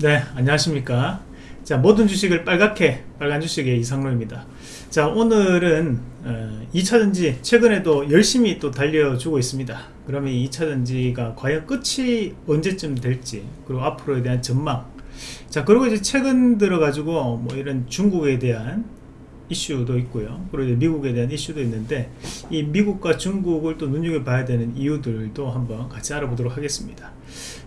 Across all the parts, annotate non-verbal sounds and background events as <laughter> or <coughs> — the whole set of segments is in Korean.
네 안녕하십니까. 자 모든 주식을 빨갛게 빨간 주식의 이상로입니다. 자 오늘은 어, 2차전지 최근에도 열심히 또 달려주고 있습니다. 그러면 2차전지가 과연 끝이 언제쯤 될지 그리고 앞으로에 대한 전망. 자 그리고 이제 최근 들어 가지고 뭐 이런 중국에 대한 이슈도 있고요. 그리고 미국에 대한 이슈도 있는데 이 미국과 중국을 또 눈여겨봐야 되는 이유들도 한번 같이 알아보도록 하겠습니다.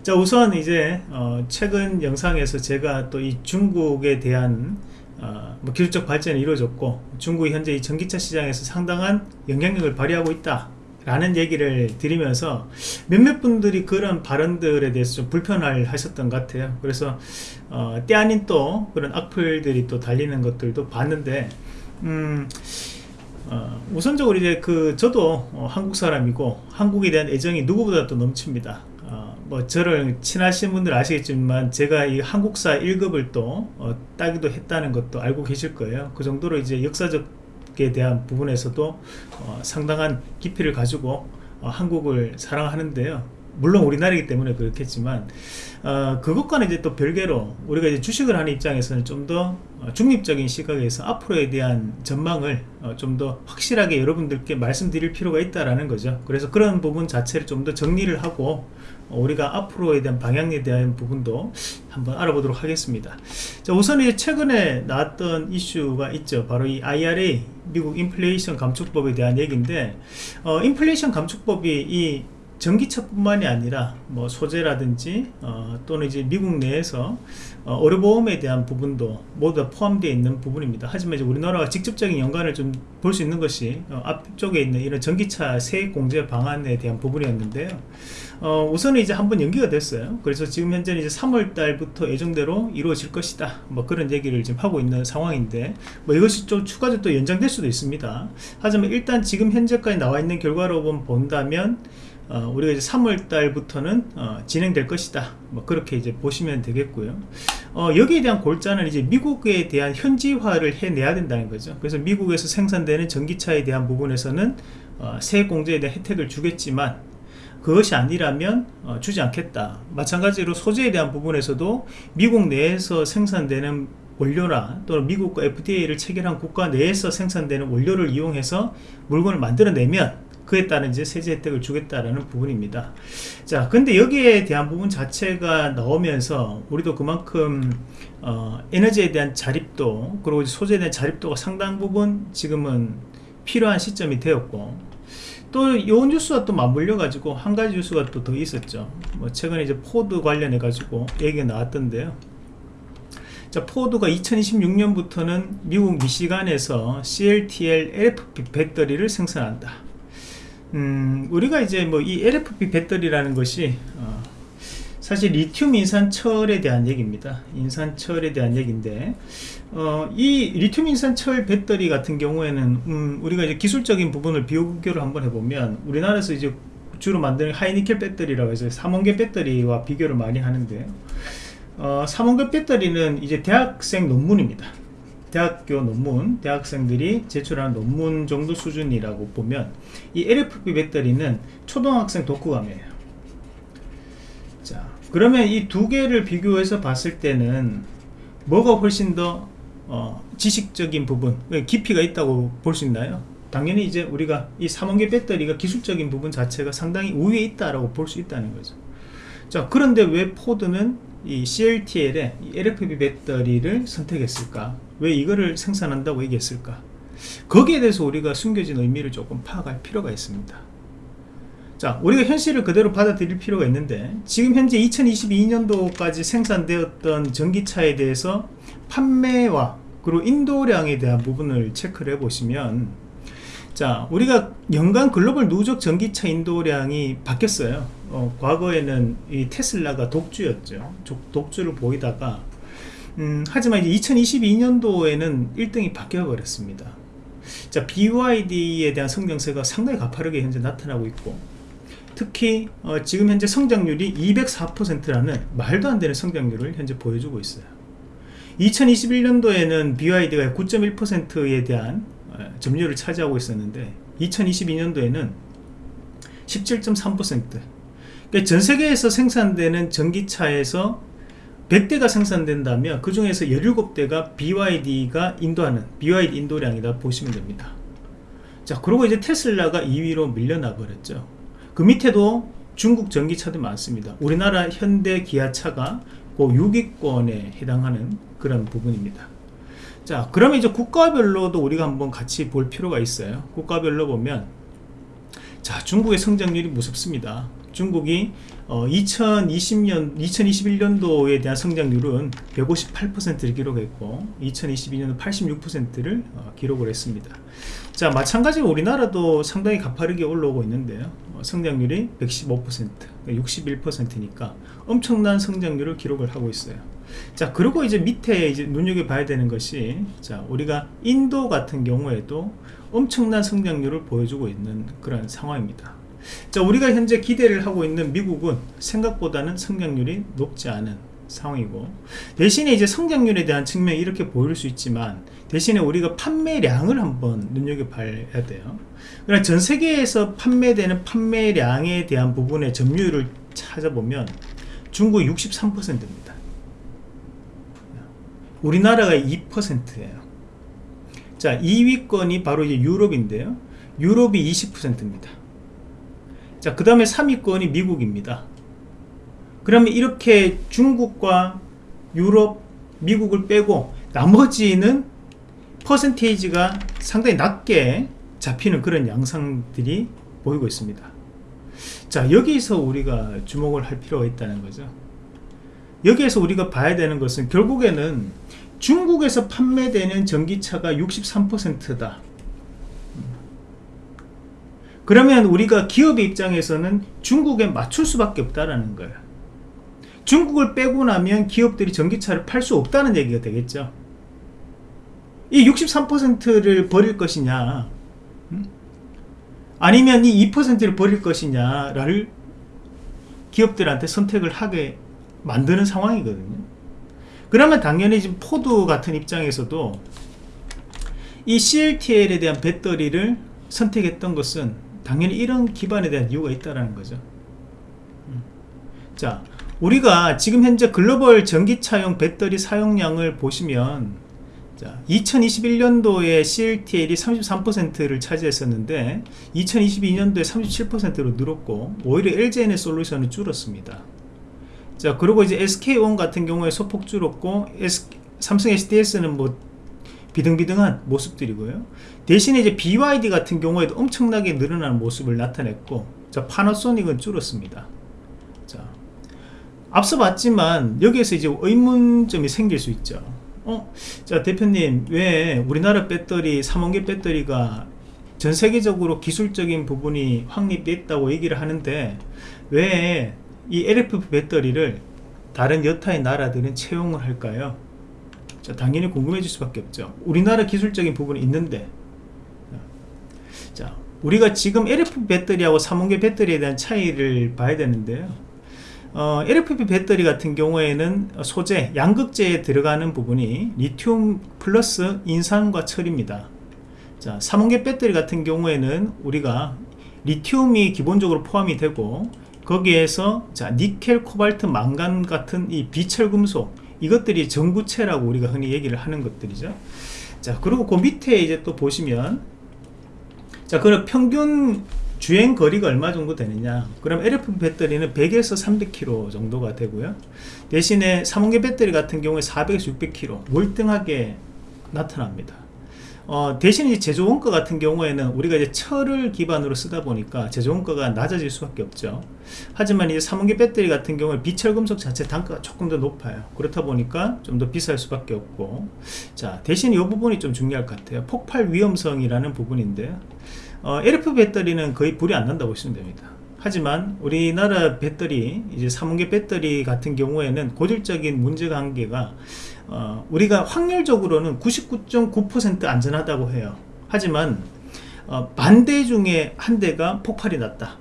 자 우선 이제 어 최근 영상에서 제가 또 이 중국에 대한 어 뭐 기술적 발전이 이루어졌고 중국이 현재 이 전기차 시장에서 상당한 영향력을 발휘하고 있다 라는 얘기를 드리면서 몇몇 분들이 그런 발언들에 대해서 좀 불편할 하셨던 것 같아요. 그래서 어, 때 아닌 또 그런 악플들이 또 달리는 것들도 봤는데 음, 어, 우선적으로 이제 그 저도 어, 한국 사람이고 한국에 대한 애정이 누구보다 도 넘칩니다. 어, 뭐 저를 친하신 분들 아시겠지만 제가 이 한국사 1급을 또 어, 따기도 했다는 것도 알고 계실 거예요. 그 정도로 이제 역사적에 대한 부분에서도 어, 상당한 깊이를 가지고 어, 한국을 사랑하는데요. 물론 우리나라이기 때문에 그렇겠지만 어, 그것과는 이제 또 별개로 우리가 이제 주식을 하는 입장에서는 좀더 어, 중립적인 시각에서 앞으로에 대한 전망을 어, 좀더 확실하게 여러분들께 말씀드릴 필요가 있다라는 거죠. 그래서 그런 부분 자체를 좀 더 정리를 하고 어, 우리가 앞으로에 대한 방향에 대한 부분도 한번 알아보도록 하겠습니다. 자 우선 이제 최근에 나왔던 이슈가 있죠. 바로 이 IRA 미국 인플레이션 감축법에 대한 얘기인데 어, 인플레이션 감축법이 이 전기차뿐만이 아니라 뭐 소재라든지 어, 또는 이제 미국 내에서 어, 의료보험에 대한 부분도 모두 다 포함되어 있는 부분입니다. 하지만 이제 우리나라가 직접적인 연관을 좀 볼 수 있는 것이 어, 앞쪽에 있는 이런 전기차 세액 공제 방안에 대한 부분이었는데요. 어, 우선은 이제 한번 연기가 됐어요. 그래서 지금 현재는 이제 3월 달부터 예정대로 이루어질 것이다. 뭐 그런 얘기를 지금 하고 있는 상황인데 뭐 이것이 좀 추가적으로 또 연장될 수도 있습니다. 하지만 일단 지금 현재까지 나와 있는 결과로 본다면 어, 우리가 이제 3월 달부터는 어, 진행될 것이다. 뭐 그렇게 이제 보시면 되겠고요. 어, 여기에 대한 골자는 이제 미국에 대한 현지화를 해내야 된다는 거죠. 그래서 미국에서 생산되는 전기차에 대한 부분에서는 어, 세액 공제에 대한 혜택을 주겠지만 그것이 아니라면 어, 주지 않겠다. 마찬가지로 소재에 대한 부분에서도 미국 내에서 생산되는 원료나 또는 미국과 FTA를 체결한 국가 내에서 생산되는 원료를 이용해서 물건을 만들어내면 그에 따른 이제 세제 혜택을 주겠다라는 부분입니다. 자, 근데 여기에 대한 부분 자체가 나오면서 우리도 그만큼 어, 에너지에 대한 자립도 그리고 소재에 대한 자립도가 상당 부분 지금은 필요한 시점이 되었고 또 요 뉴스와 또 맞물려 가지고 한 가지 뉴스가 또 더 있었죠. 뭐 최근에 이제 포드 관련해 가지고 얘기가 나왔던데요. 자, 포드가 2026년부터는 미국 미시간에서 CATL LFP 배터리를 생산한다. 음, 우리가 이제 뭐 이 LFP 배터리라는 것이 어, 사실 리튬 인산철에 대한 얘기입니다. 인산철에 대한 얘기인데 어, 이 리튬 인산철 배터리 같은 경우에는 음, 우리가 이제 기술적인 부분을 비교를 한번 해보면 우리나라에서 이제 주로 만드는 하이니켈 배터리라고 해서 삼원계 배터리와 비교를 많이 하는데 어, 삼원계 배터리는 이제 대학생 논문입니다. 대학교 논문, 대학생들이 제출하는 논문 정도 수준이라고 보면 이 LFP 배터리는 초등학생 독후감이에요. 자, 그러면 이 두 개를 비교해서 봤을 때는 뭐가 훨씬 더 어, 지식적인 부분, 깊이가 있다고 볼 수 있나요? 당연히 이제 우리가 이 3원계 배터리가 기술적인 부분 자체가 상당히 우위에 있다라고 볼 수 있다는 거죠. 자, 그런데 왜 포드는 이 CLTL의 이 LFP 배터리를 선택했을까? 왜 이거를 생산한다고 얘기했을까? 거기에 대해서 우리가 숨겨진 의미를 조금 파악할 필요가 있습니다. 자, 우리가 현실을 그대로 받아들일 필요가 있는데 지금 현재 2022년도까지 생산되었던 전기차에 대해서 판매와 그리고 인도량에 대한 부분을 체크를 해보시면 자 우리가 연간 글로벌 누적 전기차 인도량이 바뀌었어요 어, 과거에는 이 테슬라가 독주였죠 독주를 보이다가 음, 하지만 이제 2022년도에는 1등이 바뀌어 버렸습니다. 자 BYD에 대한 성장세가 상당히 가파르게 현재 나타나고 있고 특히 어, 지금 현재 성장률이 204%라는 말도 안 되는 성장률을 현재 보여주고 있어요. 2021년도에는 BYD가 9.1%에 대한 어, 점유율을 차지하고 있었는데 2022년도에는 17.3% 그러니까 전 세계에서 생산되는 전기차에서 100대가 생산된다면 그 중에서 17대가 BYD가 인도하는 BYD 인도량이다 보시면 됩니다. 자, 그리고 이제 테슬라가 2위로 밀려나 버렸죠. 그 밑에도 중국 전기차도 많습니다. 우리나라 현대 기아차가 그 6위권에 해당하는 그런 부분입니다. 자, 그러면 이제 국가별로도 우리가 한번 같이 볼 필요가 있어요. 국가별로 보면 자, 중국의 성장률이 무섭습니다. 중국이 어, 2020년, 2021년도에 대한 성장률은 158%를 기록했고 2022년은 86%를 어, 기록을 했습니다. 자, 마찬가지로 우리나라도 상당히 가파르게 올라오고 있는데요. 어, 성장률이 115%, 61%니까 엄청난 성장률을 기록을 하고 있어요. 자, 그리고 이제 밑에 이제 눈여겨봐야 되는 것이 자, 우리가 인도 같은 경우에도 엄청난 성장률을 보여주고 있는 그런 상황입니다. 자, 우리가 현재 기대를 하고 있는 미국은 생각보다는 성장률이 높지 않은 상황이고 대신에 이제 성장률에 대한 측면이 이렇게 보일 수 있지만 대신에 우리가 판매량을 한번 눈여겨봐야 돼요. 그러나 전 세계에서 판매되는 판매량에 대한 부분의 점유율을 찾아보면 중국 63%입니다. 우리나라가 2%예요. 자, 2위권이 바로 이제 유럽인데요. 유럽이 20%입니다. 자, 그 다음에 3위권이 미국입니다. 그러면 이렇게 중국과 유럽, 미국을 빼고 나머지는 퍼센테이지가 상당히 낮게 잡히는 그런 양상들이 보이고 있습니다. 자, 여기서 우리가 주목을 할 필요가 있다는 거죠. 여기에서 우리가 봐야 되는 것은 결국에는 중국에서 판매되는 전기차가 63%다. 그러면 우리가 기업의 입장에서는 중국에 맞출 수밖에 없다라는 거예요. 중국을 빼고 나면 기업들이 전기차를 팔 수 없다는 얘기가 되겠죠. 이 63%를 버릴 것이냐, 아니면 이 2%를 버릴 것이냐를 기업들한테 선택을 하게 만드는 상황이거든요. 그러면 당연히 지금 포드 같은 입장에서도 이 CATL에 대한 배터리를 선택했던 것은 당연히 이런 기반에 대한 이유가 있다는 거죠. 음. 자, 우리가 지금 현재 글로벌 전기차용 배터리 사용량을 보시면 자, 2021년도에 CLTL이 33%를 차지했었는데 2022년도에 37%로 늘었고 오히려 LGN의 솔루션은 줄었습니다. 자, 그리고 이제 SK온 같은 경우에 소폭 줄었고 S, 삼성 SDS는 뭐 비등비등한 모습들이고요. 대신에 이제 BYD 같은 경우에도 엄청나게 늘어나는 모습을 나타냈고 자, 파나소닉은 줄었습니다. 자, 앞서 봤지만 여기에서 이제 의문점이 생길 수 있죠. 어, 자 대표님 왜 우리나라 배터리 3원계 배터리가 전 세계적으로 기술적인 부분이 확립됐다고 얘기를 하는데 왜 이 LFP 배터리를 다른 여타의 나라들은 채용을 할까요? 자, 당연히 궁금해질 수밖에 없죠. 우리나라 기술적인 부분이 있는데 자, 우리가 지금 LFP 배터리하고 3원계 배터리에 대한 차이를 봐야 되는데요. 어, LFP 배터리 같은 경우에는 소재, 양극재에 들어가는 부분이 리튬 플러스 인산과 철입니다. 자, 3원계 배터리 같은 경우에는 우리가 리튬이 기본적으로 포함이 되고 거기에서 자, 니켈, 코발트, 망간 같은 이 비철 금속 이것들이 전구체라고 우리가 흔히 얘기를 하는 것들이죠. 자, 그리고 그 밑에 이제 또 보시면 자, 그럼 평균 주행 거리가 얼마 정도 되느냐? 그럼 LFP 배터리는 100에서 300km 정도가 되고요. 대신에 3원계 배터리 같은 경우에 400에서 600km 월등하게 나타납니다 어, 대신 이 제조 원가 같은 경우에는 우리가 이제 철을 기반으로 쓰다 보니까 제조 원가가 낮아질 수밖에 없죠. 하지만 이 3원계 배터리 같은 경우에 비철 금속 자체 단가가 조금 더 높아요. 그렇다 보니까 좀 더 비쌀 수밖에 없고, 자 대신 이 부분이 좀 중요할 것 같아요. 폭발 위험성이라는 부분인데 어, LF 배터리는 거의 불이 안 난다고 보시면 됩니다. 하지만 우리나라 배터리 이제 3원계 배터리 같은 경우에는 고질적인 개가 어, 우리가 확률적으로는 99.9% 안전하다고 해요. 하지만 어, 반대 중에 한 대가 폭발이 났다.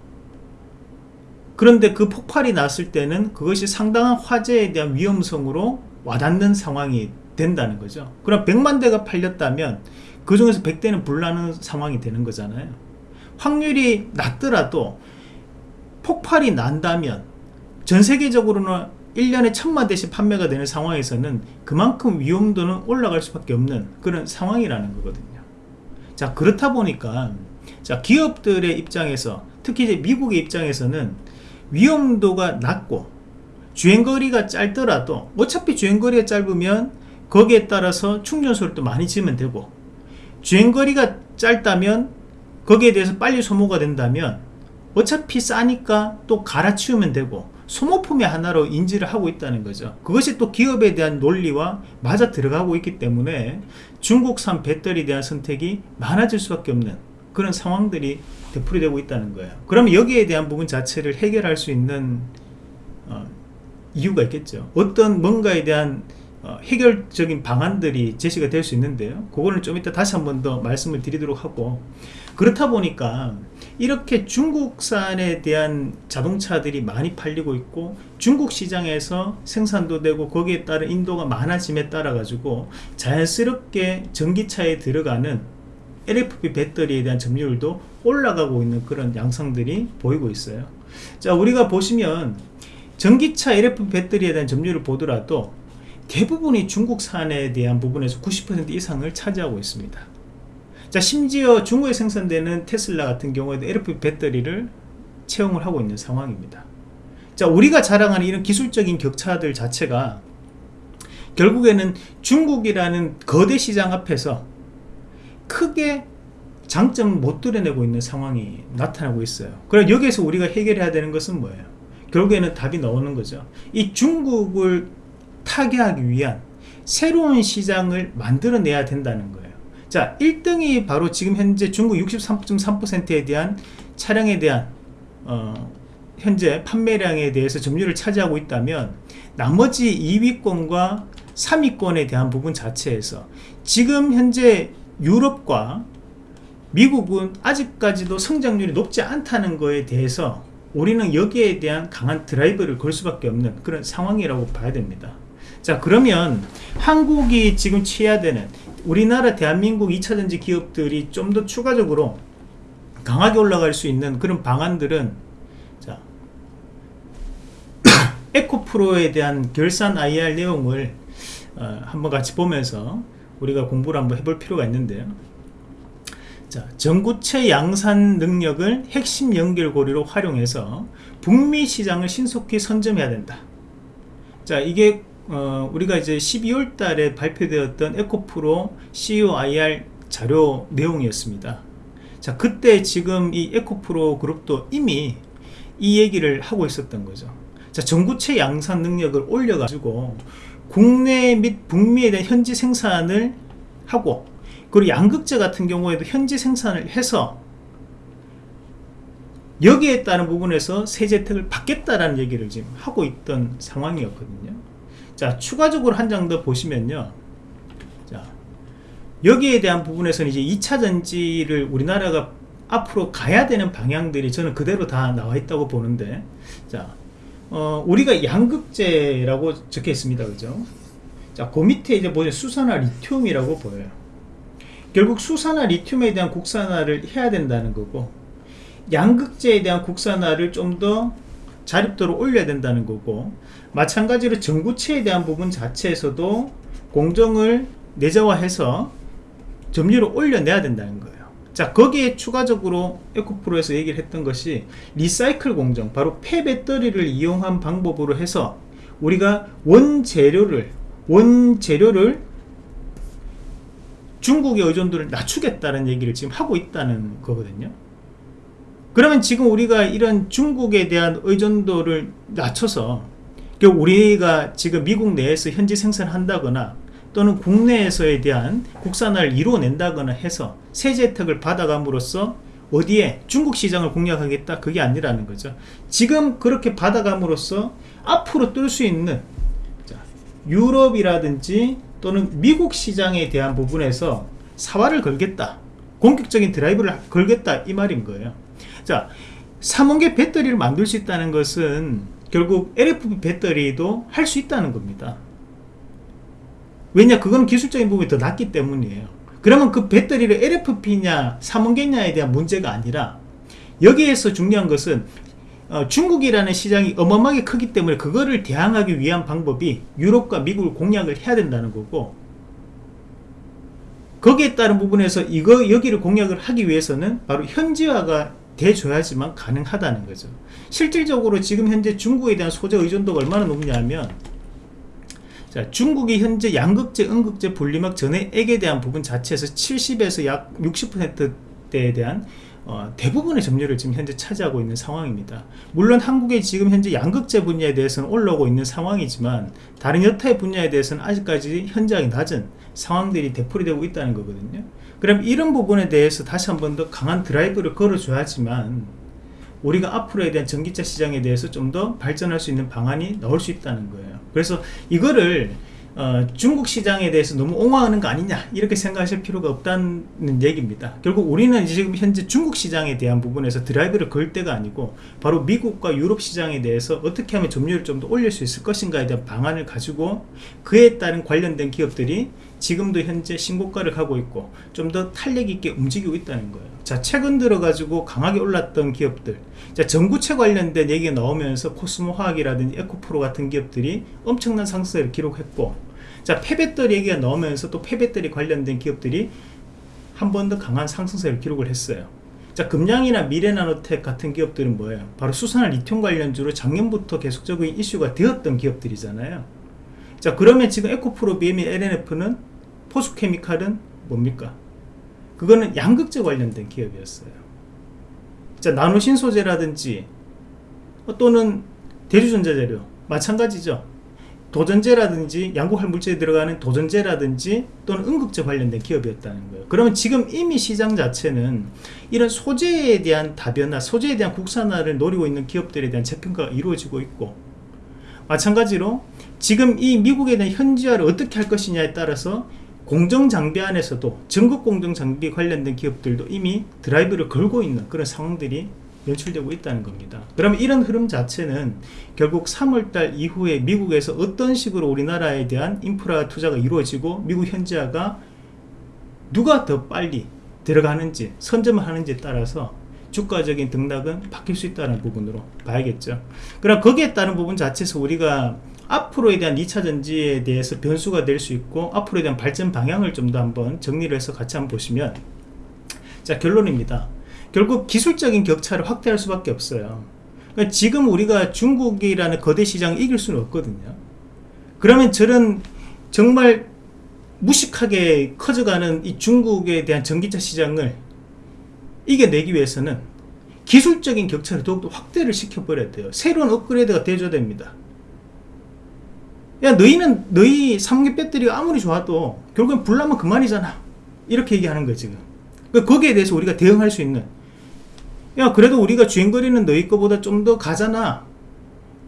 그런데 그 폭발이 났을 때는 그것이 상당한 화재에 대한 위험성으로 와닿는 상황이 된다는 거죠. 그럼 100만 대가 팔렸다면 그 중에서 100대는 불나는 상황이 되는 거잖아요. 확률이 낮더라도 폭발이 난다면 전 세계적으로는 1년에 천만 대씩 판매가 되는 상황에서는 그만큼 위험도는 올라갈 수밖에 없는 그런 상황이라는 거거든요. 자 그렇다 보니까 자 기업들의 입장에서 특히 이제 미국의 입장에서는 위험도가 낮고 주행거리가 짧더라도 어차피 주행거리가 짧으면 거기에 따라서 충전소를 또 많이 지으면 되고 주행거리가 짧다면 거기에 대해서 빨리 소모가 된다면 어차피 싸니까 또 갈아치우면 되고 소모품의 하나로 인지를 하고 있다는 거죠. 그것이 또 기업에 대한 논리와 맞아 들어가고 있기 때문에 중국산 배터리에 대한 선택이 많아질 수밖에 없는 그런 상황들이 되풀이되고 있다는 거예요. 그러면 여기에 대한 부분 자체를 해결할 수 있는 어, 이유가 있겠죠. 어떤 뭔가에 대한 어, 해결적인 방안들이 제시가 될 수 있는데요. 그거는 좀 이따 다시 한 번 더 말씀을 드리도록 하고 그렇다 보니까 이렇게 중국산에 대한 자동차들이 많이 팔리고 있고 중국 시장에서 생산도 되고 거기에 따른 인도가 많아짐에 따라 가지고 자연스럽게 전기차에 들어가는 LFP 배터리에 대한 점유율도 올라가고 있는 그런 양상들이 보이고 있어요. 자 우리가 보시면 전기차 LFP 배터리에 대한 점유율을 보더라도 대부분이 중국산에 대한 부분에서 90% 이상을 차지하고 있습니다 자 심지어 중국에 생산되는 테슬라 같은 경우에도 LFP 배터리를 채용을 하고 있는 상황입니다. 자 우리가 자랑하는 이런 기술적인 격차들 자체가 결국에는 중국이라는 거대 시장 앞에서 크게 장점을 못 드러내고 있는 상황이 나타나고 있어요. 그럼 여기에서 우리가 해결해야 되는 것은 뭐예요? 결국에는 답이 나오는 거죠. 이 중국을 타개하기 위한 새로운 시장을 만들어내야 된다는 거예요 자 1등이 바로 지금 현재 중국 63.3%에 대한 차량에 대한 어, 현재 판매량에 대해서 점유율을 차지하고 있다면 나머지 2위권과 3위권에 대한 부분 자체에서 지금 현재 유럽과 미국은 아직까지도 성장률이 높지 않다는 것에 대해서 우리는 여기에 대한 강한 드라이브를 걸 수밖에 없는 그런 상황이라고 봐야 됩니다. 자 그러면 한국이 지금 취해야 되는 우리나라 대한민국 2차전지 기업들이 좀 더 추가적으로 강하게 올라갈 수 있는 그런 방안들은 자 <coughs> 에코프로에 대한 결산 IR 내용을 어, 한번 같이 보면서 우리가 공부를 한번 해볼 필요가 있는데요. 자, 전구체 양산 능력을 핵심 연결고리로 활용해서 북미 시장을 신속히 선점해야 된다. 자 이게 어, 우리가 이제 12월 달에 발표되었던 에코프로 COIR 자료 내용이었습니다. 자, 그때 지금 이 에코프로 그룹도 이미 이 얘기를 하고 있었던 거죠. 자, 전구체 양산 능력을 올려가지고 국내 및 북미에 대한 현지 생산을 하고 그리고 양극재 같은 경우에도 현지 생산을 해서 여기에 따른 부분에서 세제 혜택을 받겠다라는 얘기를 지금 하고 있던 상황이었거든요. 자 추가적으로 한 장 더 보시면요. 자 여기에 대한 부분에서는 이제 2차 전지를 우리나라가 앞으로 가야 되는 방향들이 저는 그대로 다 나와 있다고 보는데 자 어, 우리가 양극재라고 적혀 있습니다. 그죠? 자그 밑에 이제 보면 수산화 리튬이라고 보여요. 결국 수산화 리튬에 대한 국산화를 해야 된다는 거고 양극재에 대한 국산화를 좀 더 자립도를 올려야 된다는 거고 마찬가지로 전구체에 대한 부분 자체에서도 공정을 내재화해서 점유율을 올려내야 된다는 거예요. 자 거기에 추가적으로 에코프로에서 얘기를 했던 것이 리사이클 공정 바로 폐배터리를 이용한 방법으로 해서 우리가 원재료를 원재료를 중국의 의존도를 낮추겠다는 얘기를 지금 하고 있다는 거거든요 그러면 지금 우리가 이런 중국에 대한 의존도를 낮춰서 우리가 지금 미국 내에서 현지 생산한다거나 또는 국내에서에 대한 국산화를 이루어낸다거나 해서 세제 혜택을 받아감으로써 어디에 중국 시장을 공략하겠다 그게 아니라는 거죠. 지금 그렇게 받아감으로써 앞으로 뜰 수 있는 유럽이라든지 또는 미국 시장에 대한 부분에서 사활을 걸겠다 공격적인 드라이브를 걸겠다 이 말인 거예요 자 3원계 배터리를 만들 수 있다는 것은 결국 LFP 배터리도 할 수 있다는 겁니다. 왜냐 그건 기술적인 부분이 더 낫기 때문이에요. 그러면 그 배터리를 LFP냐 3원계냐에 대한 문제가 아니라 여기에서 중요한 것은 어, 중국이라는 시장이 어마어마하게 크기 때문에 그거를 대항하기 위한 방법이 유럽과 미국을 공략을 해야 된다는 거고 거기에 따른 부분에서 이거 여기를 공략을 하기 위해서는 바로 현지화가 돼줘야지만 가능하다는 거죠 실질적으로 지금 현재 중국에 대한 소재 의존도가 얼마나 높냐면 자, 중국이 현재 양극재, 음극재, 분리막 전해액에 대한 부분 자체에서 70에서 약 60%대에 대한 어, 대부분의 점유율을 지금 현재 차지하고 있는 상황입니다. 물론 한국의 지금 현재 양극재 분야에 대해서는 올라오고 있는 상황이지만 다른 여타의 분야에 대해서는 아직까지 현저하게 낮은 상황들이 되풀이 되고 있다는 거거든요. 그럼 이런 부분에 대해서 다시 한 번 더 강한 드라이브를 걸어줘야지만 우리가 앞으로에 대한 전기차 시장에 대해서 좀 더 발전할 수 있는 방안이 나올 수 있다는 거예요. 그래서 이거를 어, 중국 시장에 대해서 너무 옹호하는 거 아니냐 이렇게 생각하실 필요가 없다는 얘기입니다 결국 우리는 지금 현재 중국 시장에 대한 부분에서 드라이브를 걸 때가 아니고 바로 미국과 유럽 시장에 대해서 어떻게 하면 점유율을 좀 더 올릴 수 있을 것인가에 대한 방안을 가지고 그에 따른 관련된 기업들이 지금도 현재 신고가를 가고 있고 좀 더 탄력 있게 움직이고 있다는 거예요. 자 최근 들어 가지고 강하게 올랐던 기업들. 자 전구체 관련된 얘기가 나오면서 코스모 화학이라든지 에코프로 같은 기업들이 엄청난 상승을 기록했고 자 폐배터리 얘기가 나오면서 또 폐배터리 관련된 기업들이 한 번 더 강한 상승세를 기록을 했어요. 자 금양이나 미래나노텍 같은 기업들은 뭐예요? 바로 수산화 리튬 관련주로 작년부터 계속적인 이슈가 되었던 기업들이잖아요. 자 그러면 지금 에코프로, BME, LNF는 포스케미칼은 뭡니까? 그거는 양극재 관련된 기업이었어요. 자 나노 신 소재라든지 또는 대주전자재료 마찬가지죠. 도전제라든지 양극할 물질에 들어가는 도전제라든지 또는 음극재 관련된 기업이었다는 거예요. 그러면 지금 이미 시장 자체는 이런 소재에 대한 다변화 소재에 대한 국산화를 노리고 있는 기업들에 대한 재평가가 이루어지고 있고 마찬가지로 지금 이 미국에 대한 현지화를 어떻게 할 것이냐에 따라서 공정장비 안에서도 전국 공정장비 관련된 기업들도 이미 드라이브를 걸고 있는 그런 상황들이 연출되고 있다는 겁니다. 그러면 이런 흐름 자체는 결국 3월달 이후에 미국에서 어떤 식으로 우리나라에 대한 인프라 투자가 이루어지고 미국 현지화가 누가 더 빨리 들어가는지 선점을 하는지에 따라서 주가적인 등락은 바뀔 수 있다는 부분으로 봐야겠죠. 그럼 거기에 따른 부분 자체에서 우리가 앞으로에 대한 2차 전지에 대해서 변수가 될 수 있고 앞으로에 대한 발전 방향을 좀 더 한번 정리를 해서 같이 한번 보시면 자 결론입니다. 결국 기술적인 격차를 확대할 수밖에 없어요. 그러니까 지금 우리가 중국이라는 거대 시장을 이길 수는 없거든요. 그러면 저런 정말 무식하게 커져가는 이 중국에 대한 전기차 시장을 이겨내기 위해서는 기술적인 격차를 더욱더 확대를 시켜버려야 돼요. 새로운 업그레이드가 돼줘야 됩니다 야 너희는 너희 배터리가 아무리 좋아도 결국엔 불나면 그만이잖아. 이렇게 얘기하는 거예요 지금. 그러니까 거기에 대해서 우리가 대응할 수 있는. 야 그래도 우리가 주행거리는 너희 거보다 좀 더 가잖아.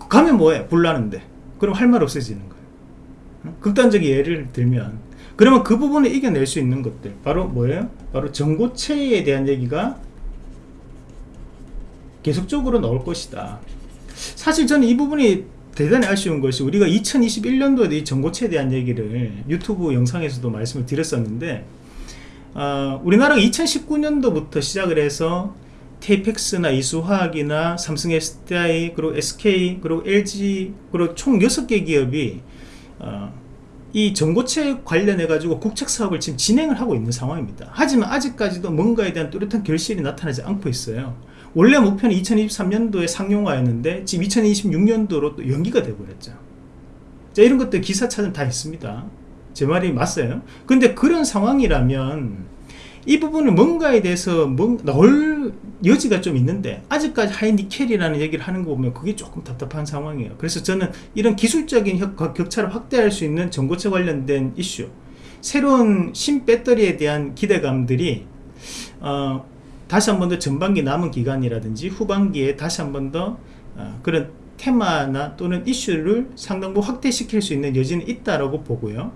가면 뭐해? 불나는데. 그럼 할 말 없어지는 거예요 극단적인 예를 들면. 그러면 그 부분을 이겨낼 수 있는 것들. 바로 뭐예요? 바로 전고체에 대한 얘기가 계속적으로 나올 것이다. 사실 저는 이 부분이 대단히 아쉬운 것이 우리가 2021년도에 이 전고체에 대한 얘기를 유튜브 영상에서도 말씀을 드렸었는데 어, 우리나라가 2019년도부터 시작을 해서 테이펙스나 이수화학이나 삼성 SDI 그리고 SK 그리고 LG 그리고 총 6개 기업이 어, 이 전고체 관련해 가지고 국책 사업을 지금 진행을 하고 있는 상황입니다. 하지만 아직까지도 뭔가에 대한 뚜렷한 결실이 나타나지 않고 있어요 원래 목표는 2023년도에 상용화였는데 지금 2026년도로 또 연기가 되어버렸죠. 자 이런 것들 기사 찾으면 다 있습니다. 제 말이 맞어요? 근데 그런 상황이라면 이 부분은 뭔가에 대해서 뭔, 나올 여지가 좀 있는데 아직까지 하이니켈이라는 얘기를 하는 거 보면 그게 조금 답답한 상황이에요. 그래서 저는 이런 기술적인 격차를 확대할 수 있는 전고체 관련된 이슈 새로운 신배터리에 대한 기대감들이 어, 다시 한 번 더 전반기 남은 기간이라든지 후반기에 다시 한 번더 어, 그런 테마나 또는 이슈를 상당 부 확대시킬 수 있는 여지는 있다라고 보고요.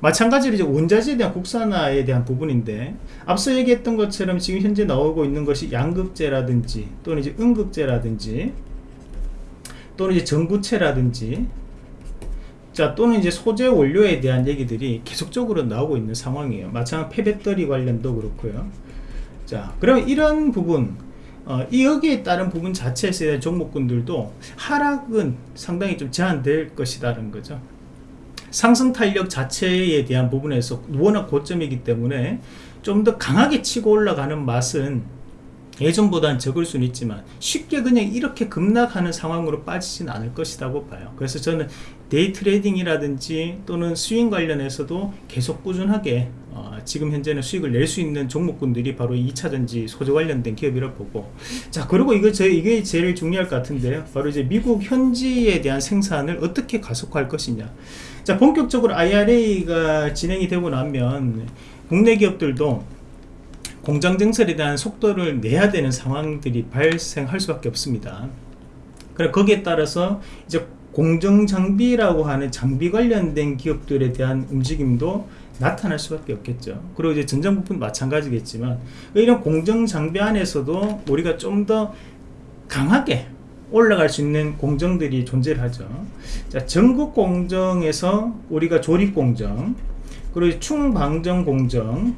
마찬가지로 이제 원자재에 대한 국산화에 대한 부분인데 앞서 얘기했던 것처럼 지금 현재 나오고 있는 것이 양극재라든지 또는 이제 음극재라든지 또는 이제 전구체라든지 자 또는 이제 소재 원료에 대한 얘기들이 계속적으로 나오고 있는 상황이에요. 마찬가지 폐배터리 관련도 그렇고요 자 그러면 이런 부분 어, 이 여기에 따른 부분 자체에서 대한 종목군들도 하락은 상당히 좀 제한될 것이다는 거죠. 상승 탄력 자체에 대한 부분에서 워낙 고점이기 때문에 좀 더 강하게 치고 올라가는 맛은 예전보다는 적을 수는 있지만 쉽게 그냥 이렇게 급락하는 상황으로 빠지진 않을 것이라고 봐요 그래서 저는 day trading이라든지 또는 스윙 관련해서도 계속 꾸준하게 어, 지금 현재는 수익을 낼 수 있는 종목군들이 바로 2차전지 소재 관련된 기업이라고 보고. 자 그리고 이거 제 이게 제일 중요할 것 같은데요. 바로 이제 미국 현지에 대한 생산을 어떻게 가속화할 것이냐. 자 본격적으로 IRA가 진행이 되고 나면 국내 기업들도 공장 증설에 대한 속도를 내야 되는 상황들이 발생할 수밖에 없습니다. 그래 거기에 따라서 이제 공정 장비라고 하는 장비 관련된 기업들에 대한 움직임도 나타날 수밖에 없겠죠. 그리고 이제 전장 부품 마찬가지겠지만 이런 공정 장비 안에서도 우리가 좀 더 강하게 올라갈 수 있는 공정들이 존재를 하죠. 자, 전국 공정에서 우리가 조립 공정, 그리고 충방정 공정,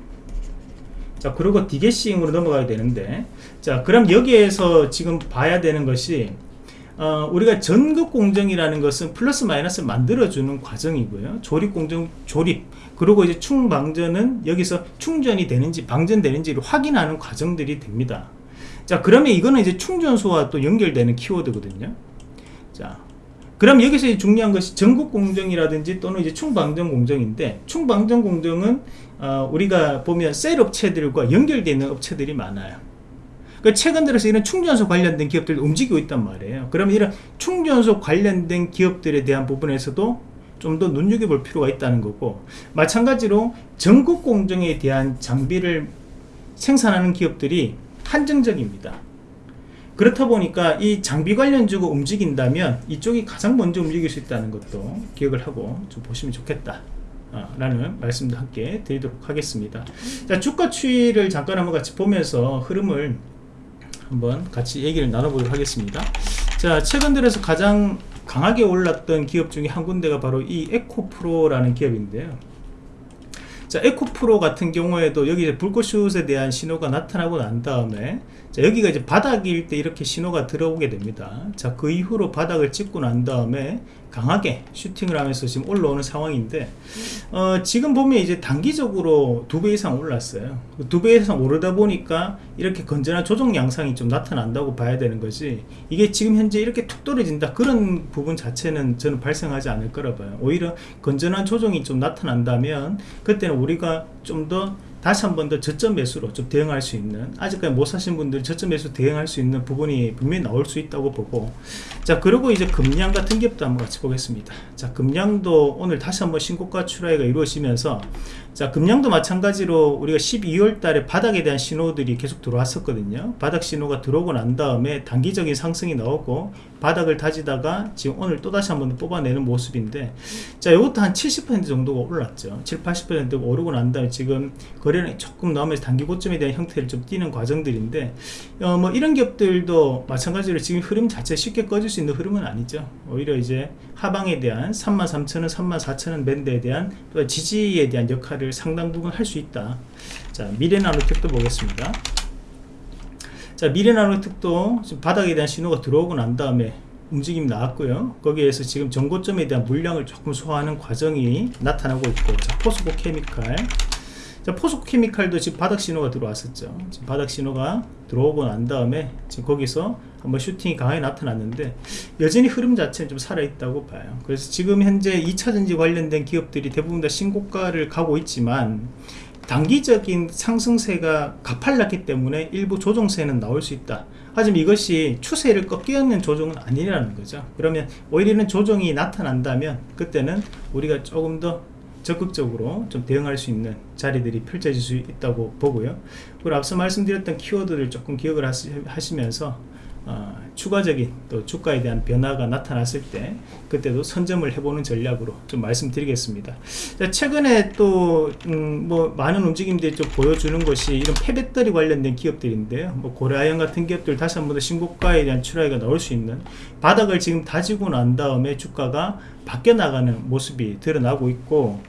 자 그리고 디게싱으로 넘어가야 되는데 자 그럼 여기에서 지금 봐야 되는 것이 어, 우리가 전극 공정이라는 것은 플러스 마이너스 만들어주는 과정이고요. 조립 공정 조립. 그리고 이제 충방전은 여기서 충전이 되는지 방전되는지를 확인하는 과정들이 됩니다. 자 그러면 이거는 이제 충전소와 또 연결되는 키워드거든요. 자 그럼 여기서 중요한 것이 전국 공정이라든지 또는 이제 충방전 공정인데 충방전 공정은 어, 우리가 보면 셀 업체들과 연결되어 있는 업체들이 많아요 그 최근 들어서 이런 충전소 관련된 기업들이 움직이고 있단 말이에요. 그러면 이런 충전소 관련된 기업들에 대한 부분에서도 좀 더 눈여겨볼 필요가 있다는 거고 마찬가지로 전국 공정에 대한 장비를 생산하는 기업들이 한정적입니다. 그렇다 보니까 이 장비 관련주고 움직인다면 이쪽이 가장 먼저 움직일 수 있다는 것도 기억을 하고 좀 보시면 좋겠다. 아, 라는 말씀도 함께 드리도록 하겠습니다. 자 주가 추이를 잠깐 한번 같이 보면서 흐름을 한번 같이 얘기를 나눠보도록 하겠습니다. 자 최근 들어서 가장 강하게 올랐던 기업 중에 한 군데가 바로 이 에코프로라는 기업인데요. 자 에코프로 같은 경우에도 여기 불꽃슛에 대한 신호가 나타나고 난 다음에 자 여기가 이제 바닥일 때 이렇게 신호가 들어오게 됩니다. 자 그 이후로 바닥을 찍고 난 다음에 강하게 슈팅을 하면서 지금 올라오는 상황인데 어, 지금 보면 이제 단기적으로 두 배 이상 올랐어요. 두 배 이상 오르다 보니까 이렇게 건전한 조정 양상이 좀 나타난다고 봐야 되는 거지. 이게 지금 현재 이렇게 툭 떨어진다. 그런 부분 자체는 저는 발생하지 않을 거라 봐요. 오히려 건전한 조정이 좀 나타난다면 그때는 우리가 좀더 다시 한 번 더 저점 매수로 좀 대응할 수 있는 아직까지 못 사신 분들 저점 매수 대응할 수 있는 부분이 분명히 나올 수 있다고 보고. 자 그리고 이제 금량 같은 기업도 한번 같이 보겠습니다. 자 금량도 오늘 다시 한번 신고가 출하가 이루어지면서 자 금량도 마찬가지로 우리가 12월 달에 바닥에 대한 신호들이 계속 들어왔었거든요. 바닥 신호가 들어오고 난 다음에 단기적인 상승이 나오고 바닥을 다지다가 지금 오늘 또다시 한번 뽑아내는 모습인데 자 이것도 한 70% 정도가 올랐죠. 7, 80%가 오르고 난 다음에 지금 거래 량이 조금 나오면서 단기 고점에 대한 형태를 좀 띄는 과정들인데 어, 뭐 이런 기업들도 마찬가지로 지금 흐름 자체 쉽게 꺼질 수 있는 흐름은 아니죠. 오히려 이제 하방에 대한 33,000원 34,000원 밴드에 대한 또 지지에 대한 역할을 상당 부분 할 수 있다. 자 미래나노텍도 보겠습니다. 자 미래나노텍도 지금 바닥에 대한 신호가 들어오고 난 다음에 움직임이 나왔고요. 거기에서 지금 전고점에 대한 물량을 조금 소화하는 과정이 나타나고 있고 자 포스코 케미칼 자 포스코 케미칼도 지금 바닥 신호가 들어왔었죠. 지금 바닥 신호가 들어오고 난 다음에 지금 거기서 한번 슈팅이 강하게 나타났는데 여전히 흐름 자체는 좀 살아있다고 봐요. 그래서 지금 현재 2차전지 관련된 기업들이 대부분 다 신고가를 가고 있지만 단기적인 상승세가 가팔랐기 때문에 일부 조정세는 나올 수 있다. 하지만 이것이 추세를 꺾이는 조정은 아니라는 거죠. 그러면 오히려 는 조정이 나타난다면 그때는 우리가 조금 더 적극적으로 좀 대응할 수 있는 자리들이 펼쳐질 수 있다고 보고요. 그리고 앞서 말씀드렸던 키워드를 조금 기억을 하시면서 어, 추가적인 또 주가에 대한 변화가 나타났을 때 그때도 선점을 해보는 전략으로 좀 말씀드리겠습니다. 자, 최근에 또뭐 음, 뭐 많은 움직임들이 좀 보여주는 것이 이런 폐배터리 관련된 기업들인데요. 뭐 고려아연 같은 기업들 다시 한 번 더 신고가에 대한 출하가 나올 수 있는 바닥을 지금 다지고 난 다음에 주가가 바뀌어 나가는 모습이 드러나고 있고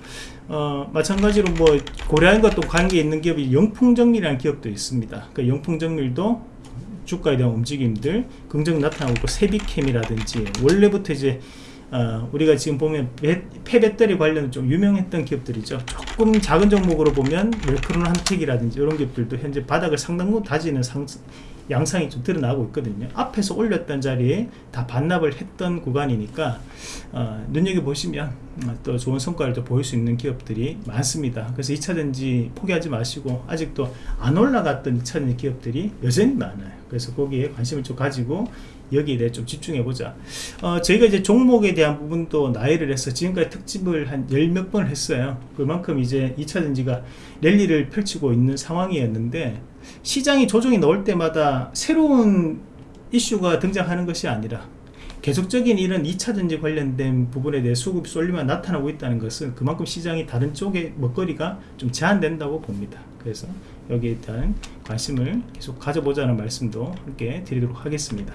어, 마찬가지로 뭐 고려아연과 또 관계 있는 기업이 영풍정밀이라는 기업도 있습니다. 그 영풍정밀도 주가에 대한 움직임들 긍정 나타나고 있고 세비캠이라든지 원래부터 이제 어, 우리가 지금 보면 배, 폐배터리 관련 좀 유명했던 기업들이죠. 조금 작은 종목으로 보면 웰크론 한택이라든지 이런 기업들도 현재 바닥을 상당히 다지는 상, 양상이 좀 드러나고 있거든요. 앞에서 올렸던 자리에 다 반납을 했던 구간이니까 어, 눈여겨 보시면 어, 또 좋은 성과를 또 보일 수 있는 기업들이 많습니다. 그래서 2차전지 포기하지 마시고 아직도 안 올라갔던 2차전지 기업들이 여전히 많아요. 그래서 거기에 관심을 좀 가지고 여기에 대해 좀 집중해 보자. 어, 저희가 이제 종목에 대한 부분도 나열을 해서 지금까지 특집을 한 열 몇 번 했어요. 그만큼 이제 2차전지가 랠리를 펼치고 있는 상황이었는데 시장이 조정이 나올 때마다 새로운 이슈가 등장하는 것이 아니라 계속적인 이런 2차전지 관련된 부분에 대해 수급 쏠림이 나타나고 있다는 것은 그만큼 시장이 다른 쪽의 먹거리가 좀 제한된다고 봅니다. 그래서 여기에 대한 관심을 계속 가져보자는 말씀도 함께 드리도록 하겠습니다.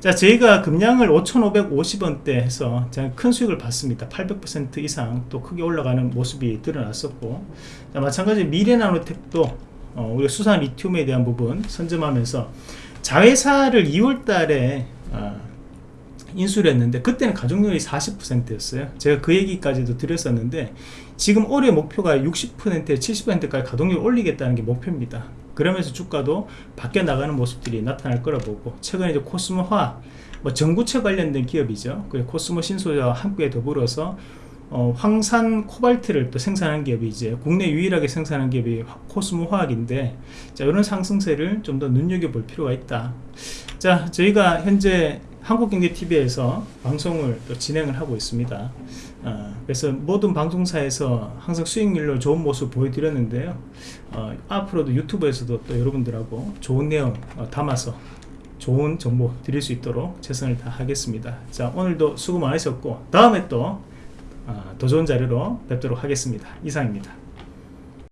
자, 저희가 금량을 5,550원대 해서 큰 수익을 봤습니다. 800% 이상 또 크게 올라가는 모습이 드러났었고, 자, 마찬가지 미래나노텍도 어, 우리가 수산 리튬에 대한 부분 선점하면서 자회사를 2월 달에 어, 인수를 했는데 그때는 가동률이 40%였어요. 제가 그 얘기까지도 드렸었는데 지금 올해 목표가 60%에 70%까지 가동률 올리겠다는 게 목표입니다. 그러면서 주가도 바뀌어 나가는 모습들이 나타날 거라 보고 최근에 이제 코스모화 뭐 전구체 관련된 기업이죠. 그 코스모 신소재와 함께 더불어서 어, 황산 코발트를 또 생산한 기업이 이제 국내 유일하게 생산한 기업이 코스모 화학인데 자 이런 상승세를 좀 더 눈여겨볼 필요가 있다. 자 저희가 현재 한국경제TV에서 방송을 또 진행을 하고 있습니다 어, 그래서 모든 방송사에서 항상 수익률로 좋은 모습 보여드렸는데요 어, 앞으로도 유튜브에서도 또 여러분들하고 좋은 내용 어, 담아서 좋은 정보 드릴 수 있도록 최선을 다하겠습니다 자 오늘도 수고 많으셨고 다음에 또 어, 더 좋은 자료로 뵙도록 하겠습니다. 이상입니다.